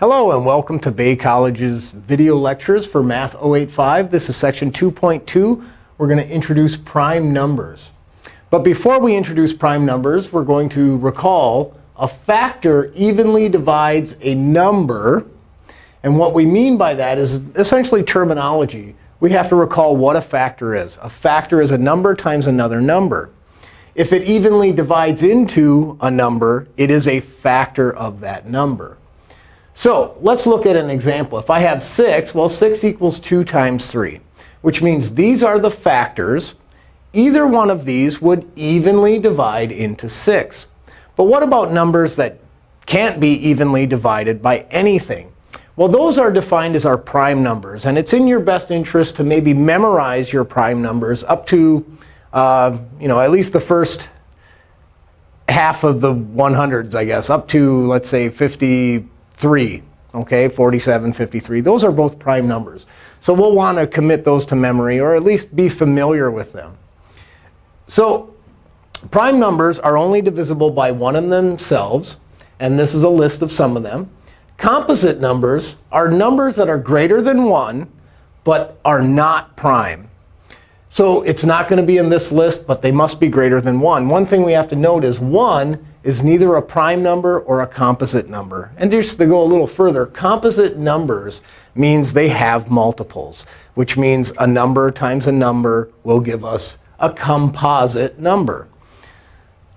Hello, and welcome to Bay College's video lectures for Math 085. This is section 2.2. We're going to introduce prime numbers. But before we introduce prime numbers, we're going to recall a factor evenly divides a number. And what we mean by that is essentially terminology. We have to recall what a factor is. A factor is a number times another number. If it evenly divides into a number, it is a factor of that number. So let's look at an example. If I have 6, well, 6 equals 2 times 3, which means these are the factors. Either one of these would evenly divide into 6. But what about numbers that can't be evenly divided by anything? Well, those are defined as our prime numbers. And it's in your best interest to maybe memorize your prime numbers up to uh, you know, at least the first half of the 100s, I guess, up to, let's say, 50 3, okay, 47, 53. Those are both prime numbers. So we'll want to commit those to memory, or at least be familiar with them. So prime numbers are only divisible by one of themselves. And this is a list of some of them. Composite numbers are numbers that are greater than 1, but are not prime. So it's not going to be in this list, but they must be greater than 1. One thing we have to note is 1 is neither a prime number or a composite number. And just to go a little further, composite numbers means they have multiples, which means a number times a number will give us a composite number.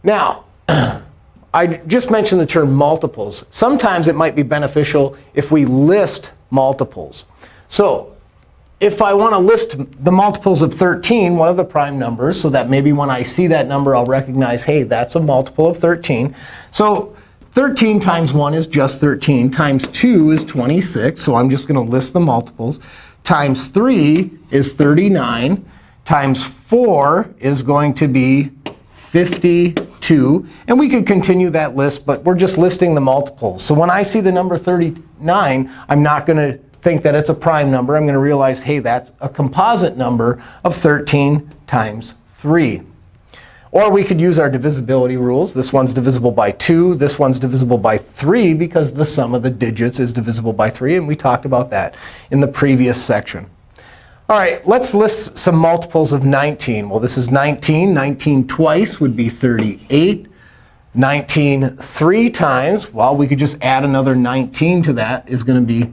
Now, I just mentioned the term multiples. Sometimes it might be beneficial if we list multiples. So if I want to list the multiples of 13, one of the prime numbers, so that maybe when I see that number, I'll recognize, hey, that's a multiple of 13. So 13 times 1 is just 13. Times 2 is 26. So I'm just going to list the multiples. Times 3 is 39. Times 4 is going to be 52. And we could continue that list, but we're just listing the multiples. So when I see the number 39, I'm not going to think that it's a prime number, I'm going to realize, hey, that's a composite number of 13 times 3. Or we could use our divisibility rules. This one's divisible by 2. This one's divisible by 3 because the sum of the digits is divisible by 3. And we talked about that in the previous section. All right, let's list some multiples of 19. Well, this is 19. 19 twice would be 38. 19 three times, well, we could just add another 19 to that, is going to be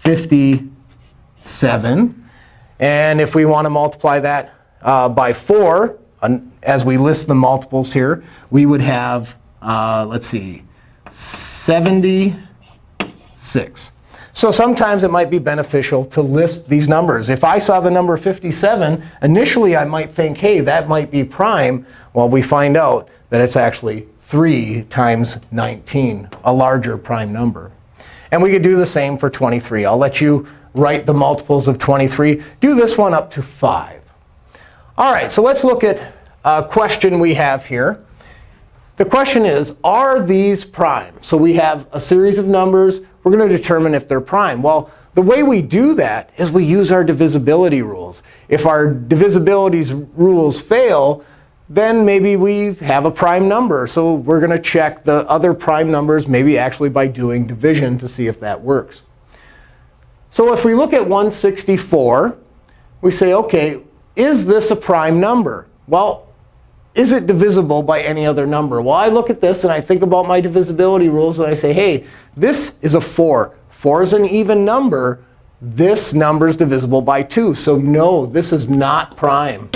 57. And if we want to multiply that uh, by 4, as we list the multiples here, we would have, uh, let's see, 76. So sometimes it might be beneficial to list these numbers. If I saw the number 57, initially I might think, hey, that might be prime. Well, we find out that it's actually 3 times 19, a larger prime number. And we could do the same for 23. I'll let you write the multiples of 23. Do this one up to 5. All right, so let's look at a question we have here. The question is, are these prime? So we have a series of numbers. We're going to determine if they're prime. Well, the way we do that is we use our divisibility rules. If our divisibility rules fail, then maybe we have a prime number. So we're going to check the other prime numbers, maybe actually by doing division to see if that works. So if we look at 164, we say, OK, is this a prime number? Well, is it divisible by any other number? Well, I look at this, and I think about my divisibility rules, and I say, hey, this is a 4. 4 is an even number. This number is divisible by 2. So no, this is not prime.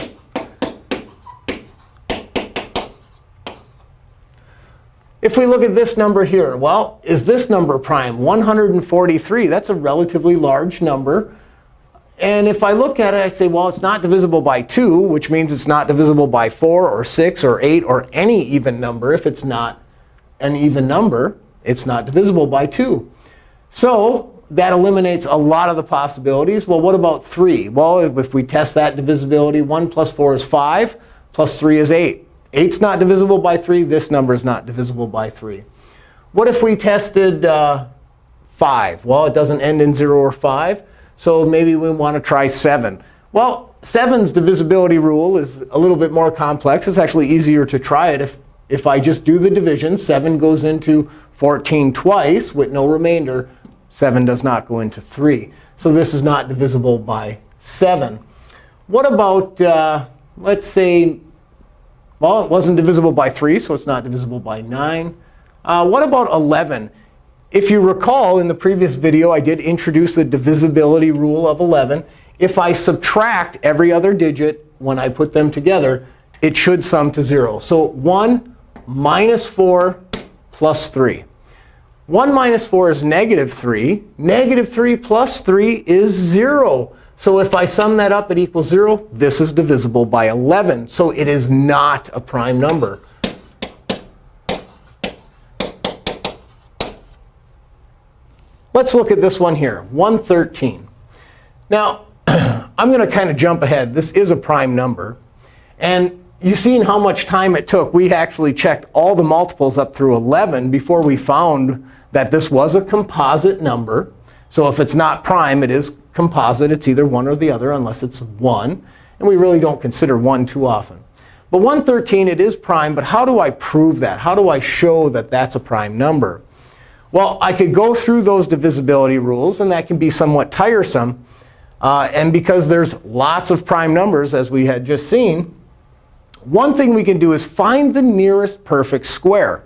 If we look at this number here, well, is this number prime? 143, that's a relatively large number. And if I look at it, I say, well, it's not divisible by 2, which means it's not divisible by 4 or 6 or 8 or any even number. If it's not an even number, it's not divisible by 2. So that eliminates a lot of the possibilities. Well, what about 3? Well, if we test that divisibility, 1 plus 4 is 5, plus 3 is 8. 8's not divisible by 3. This number is not divisible by 3. What if we tested uh, 5? Well, it doesn't end in 0 or 5. So maybe we want to try 7. Well, 7's divisibility rule is a little bit more complex. It's actually easier to try it if, if I just do the division. 7 goes into 14 twice with no remainder. 7 does not go into 3. So this is not divisible by 7. What about, uh, let's say, well, it wasn't divisible by 3, so it's not divisible by 9. Uh, what about 11? If you recall, in the previous video, I did introduce the divisibility rule of 11. If I subtract every other digit when I put them together, it should sum to 0. So 1 minus 4 plus 3. 1 minus 4 is negative 3. Negative 3 plus 3 is 0. So if I sum that up, it equals 0. This is divisible by 11. So it is not a prime number. Let's look at this one here, 113. Now, I'm going to kind of jump ahead. This is a prime number. And you've seen how much time it took. We actually checked all the multiples up through 11 before we found that this was a composite number. So if it's not prime, it is composite. It's either one or the other, unless it's 1. And we really don't consider 1 too often. But 113, it is prime. But how do I prove that? How do I show that that's a prime number? Well, I could go through those divisibility rules, and that can be somewhat tiresome. Uh, and because there's lots of prime numbers, as we had just seen, one thing we can do is find the nearest perfect square.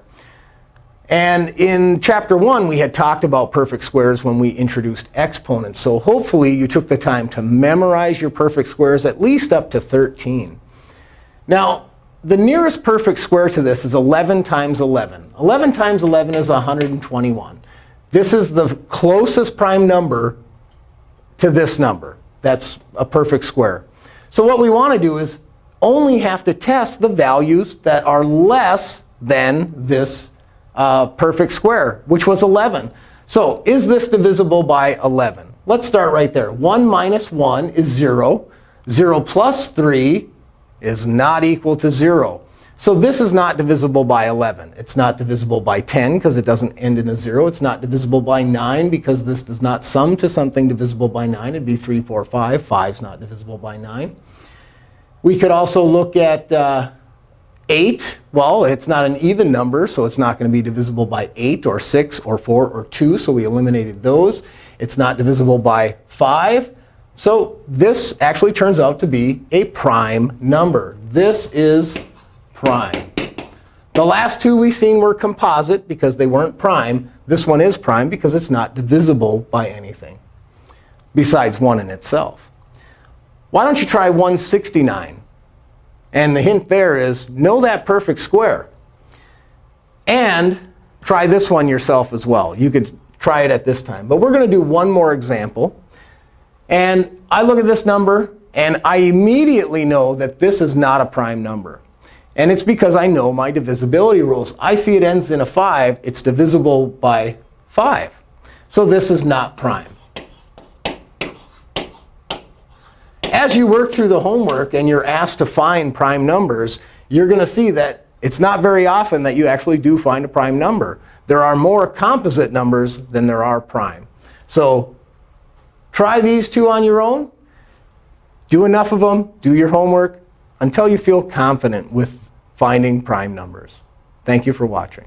And in chapter 1, we had talked about perfect squares when we introduced exponents. So hopefully, you took the time to memorize your perfect squares at least up to 13. Now, the nearest perfect square to this is 11 times 11. 11 times 11 is 121. This is the closest prime number to this number. That's a perfect square. So what we want to do is only have to test the values that are less than this uh, perfect square, which was 11. So is this divisible by 11? Let's start right there. 1 minus 1 is 0. 0 plus 3 is not equal to 0. So this is not divisible by 11. It's not divisible by 10 because it doesn't end in a 0. It's not divisible by 9 because this does not sum to something divisible by 9. It'd be 3, 4, 5. 5 is not divisible by 9. We could also look at uh, 8. Well, it's not an even number, so it's not going to be divisible by 8 or 6 or 4 or 2. So we eliminated those. It's not divisible by 5. So this actually turns out to be a prime number. This is prime. The last two we've seen were composite because they weren't prime. This one is prime because it's not divisible by anything besides 1 in itself. Why don't you try 169? And the hint there is know that perfect square. And try this one yourself as well. You could try it at this time. But we're going to do one more example. And I look at this number, and I immediately know that this is not a prime number. And it's because I know my divisibility rules. I see it ends in a 5. It's divisible by 5. So this is not prime. As you work through the homework and you're asked to find prime numbers, you're going to see that it's not very often that you actually do find a prime number. There are more composite numbers than there are prime. So Try these two on your own. Do enough of them. Do your homework until you feel confident with finding prime numbers. Thank you for watching.